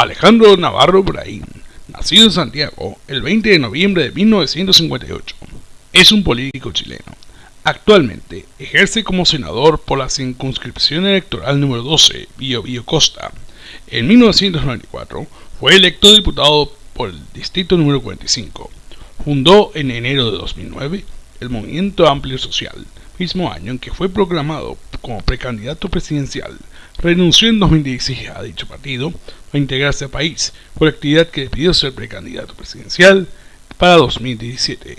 Alejandro Navarro Braín, nacido en Santiago el 20 de noviembre de 1958, es un político chileno. Actualmente ejerce como senador por la circunscripción electoral número 12, Bio Bio Costa. En 1994 fue electo diputado por el distrito número 45. Fundó en enero de 2009 el Movimiento Amplio Social, mismo año en que fue proclamado como precandidato presidencial, renunció en 2016 a dicho partido para integrarse al país, por actividad que debió ser precandidato presidencial para 2017.